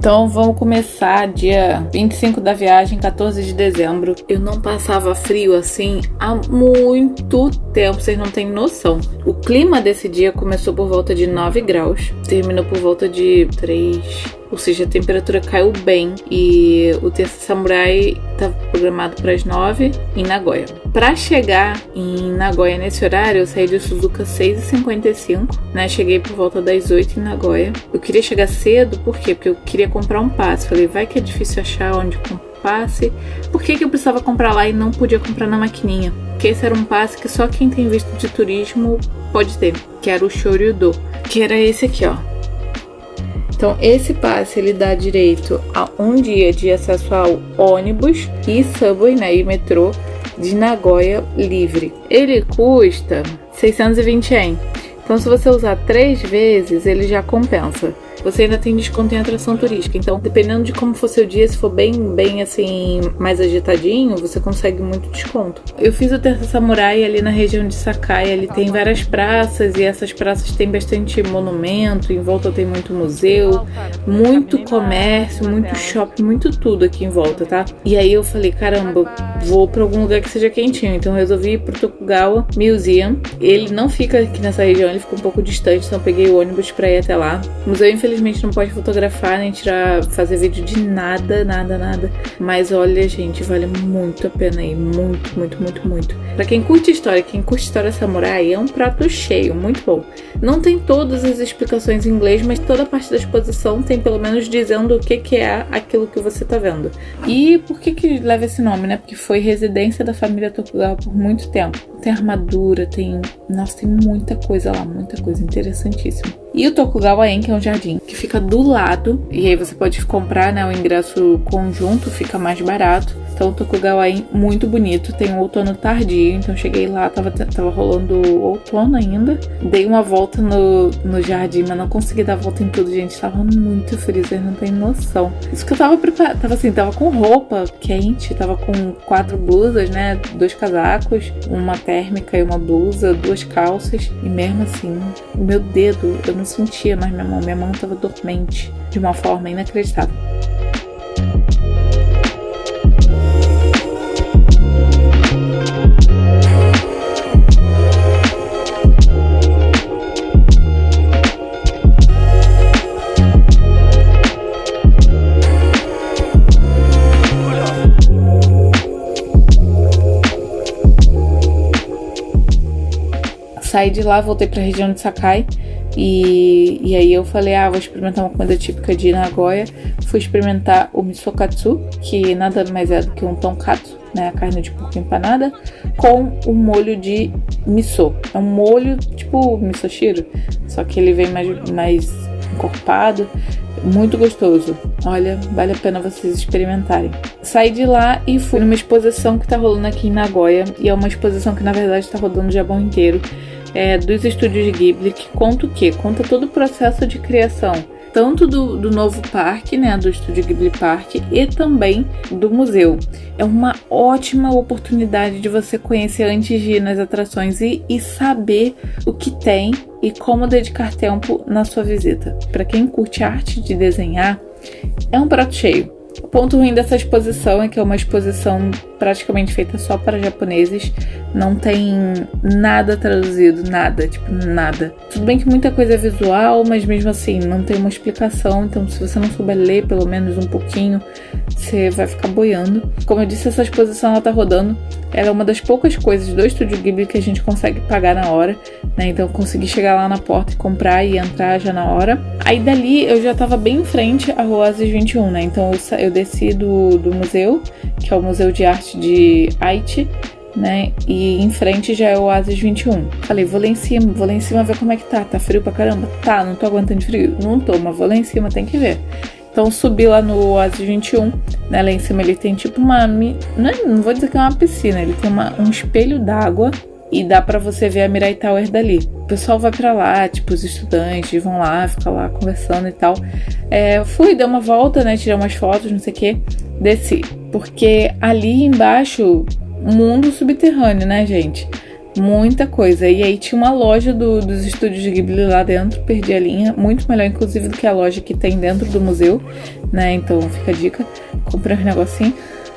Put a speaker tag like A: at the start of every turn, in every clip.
A: Então vamos começar dia 25 da viagem, 14 de dezembro. Eu não passava frio assim há muito tempo, vocês não têm noção. O clima desse dia começou por volta de 9 graus, terminou por volta de 3, ou seja, a temperatura caiu bem e o Terça Samurai estava programado para as 9 em Nagoya. Para chegar em Nagoya nesse horário, eu saí de Suzuka 6h55, né? Cheguei por volta das 8 em Nagoya. Eu queria chegar cedo, por quê? Porque eu queria comprar um passe. Falei, vai que é difícil achar onde comprar passe. Por que, que eu precisava comprar lá e não podia comprar na maquininha? Porque esse era um passe que só quem tem visto de turismo pode ter, que era o Shoryudo, que era esse aqui, ó. Então, esse passe ele dá direito a um dia de acesso ao ônibus e subway, né, e metrô de Nagoya livre. Ele custa 620 yen. Então, se você usar três vezes, ele já compensa você ainda tem desconto em atração turística. Então, dependendo de como for seu dia, se for bem, bem assim, mais agitadinho, você consegue muito desconto. Eu fiz o Terça Samurai ali na região de Sakai, ali tem várias praças e essas praças têm bastante monumento, em volta tem muito museu, muito comércio, muito shopping, muito tudo aqui em volta, tá? E aí eu falei, caramba, vou para algum lugar que seja quentinho. Então resolvi ir pro Tokugawa Museum. Ele não fica aqui nessa região, fica um pouco distante, então peguei o ônibus para ir até lá. O museu, infelizmente não pode fotografar nem tirar, fazer vídeo de nada, nada, nada. Mas olha, gente, vale muito a pena ir. Muito, muito, muito, muito. Pra quem curte história, quem curte história samurai, é um prato cheio, muito bom. Não tem todas as explicações em inglês, mas toda a parte da exposição tem pelo menos dizendo o que, que é aquilo que você tá vendo. E por que que leva esse nome, né? Porque foi residência da família Tokugawa por muito tempo. Tem armadura, tem... Nossa, tem muita coisa lá, muita coisa interessantíssima. E o Tokugawa-en, que é um jardim que fica do lado, e aí você pode comprar né, o ingresso conjunto, fica mais barato. Então o Tokugawa-en muito bonito, tem um outono tardio, então cheguei lá, tava, tava rolando outono ainda. Dei uma volta no, no jardim, mas não consegui dar volta em tudo, gente. Tava muito frio, vocês não tem noção. Isso que eu tava preparada, tava assim, tava com roupa quente, tava com quatro blusas, né? Dois casacos, uma térmica e uma blusa, duas calças. E mesmo assim, o meu dedo, eu não sentia mais minha mão, minha mão tava dormente de uma forma inacreditável. Saí de lá, voltei para a região de Sakai e, e aí eu falei, ah, vou experimentar uma comida típica de Nagoya. Fui experimentar o misokatsu, que nada mais é do que um tonkatsu, né, a carne de porco empanada, com o molho de miso. É um molho tipo misoshiro, só que ele vem mais, mais encorpado, muito gostoso. Olha, vale a pena vocês experimentarem. Saí de lá e fui numa exposição que tá rolando aqui em Nagoya, e é uma exposição que na verdade tá rodando o Japão inteiro é, dos estúdios Ghibli, que conta o quê? Conta todo o processo de criação, tanto do, do novo parque, né, do estúdio Ghibli Park, e também do museu. É uma ótima oportunidade de você conhecer antes de ir nas atrações e, e saber o que tem e como dedicar tempo na sua visita. Para quem curte arte de desenhar, é um prato cheio. O ponto ruim dessa exposição é que é uma exposição praticamente feita só para japoneses. Não tem nada traduzido, nada, tipo, nada. Tudo bem que muita coisa é visual, mas mesmo assim, não tem uma explicação. Então, se você não souber ler pelo menos um pouquinho, você vai ficar boiando. Como eu disse, essa exposição ela tá rodando. Ela é uma das poucas coisas do Estúdio Ghibli que a gente consegue pagar na hora, né? Então, eu consegui chegar lá na porta e comprar e entrar já na hora. Aí dali eu já tava bem em frente à Rua Asis 21, né? Então, eu, eu desci do, do museu, que é o Museu de Arte de Haiti, né? E em frente já é o Oasis 21. Falei, vou lá em cima, vou lá em cima ver como é que tá. Tá frio pra caramba? Tá, não tô aguentando frio. Não tô, mas vou lá em cima, tem que ver. Então subi lá no Oasis 21, né? Lá em cima ele tem tipo uma. Não, é, não vou dizer que é uma piscina, ele tem uma, um espelho d'água e dá para você ver a Mirai Tower dali. O pessoal vai para lá, tipo, os estudantes vão lá, ficam lá conversando e tal. É, fui, dei uma volta, né? Tirei umas fotos, não sei o que. Desci. Porque ali embaixo, mundo subterrâneo, né, gente? Muita coisa. E aí tinha uma loja do, dos estúdios de Ghibli lá dentro, perdi a linha. Muito melhor, inclusive, do que a loja que tem dentro do museu. né? Então fica a dica. Comprei um negocinho.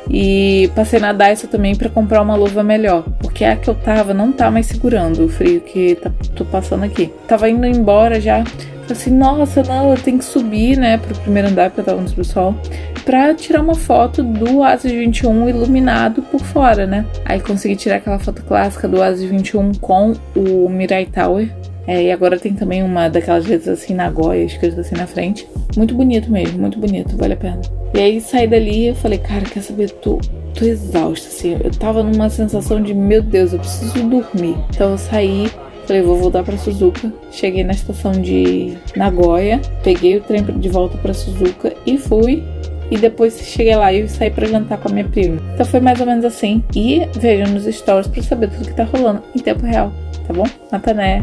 A: E passei na Daiso também para comprar uma luva melhor, porque a que eu tava não tá mais segurando o frio que tá, tô passando aqui. Tava indo embora já. Falei assim, nossa, não, eu tenho que subir, né, pro primeiro andar, porque eu tava no subsolo, pra tirar uma foto do Oasis 21 iluminado por fora, né. Aí consegui tirar aquela foto clássica do Oasis 21 com o Mirai Tower. É, e agora tem também uma daquelas letras assim na goia, escrito assim na frente. Muito bonito mesmo, muito bonito, vale a pena. E aí saí dali e falei, cara, quer saber? Tô, tô exausta, assim. Eu tava numa sensação de, meu Deus, eu preciso dormir. Então eu saí, Falei, vou voltar para Suzuka. Cheguei na estação de Nagoya, peguei o trem de volta para Suzuka e fui. E depois cheguei lá e saí para jantar com a minha prima. Então foi mais ou menos assim. E vejam nos stories para saber tudo que tá rolando em tempo real, tá bom? Natané.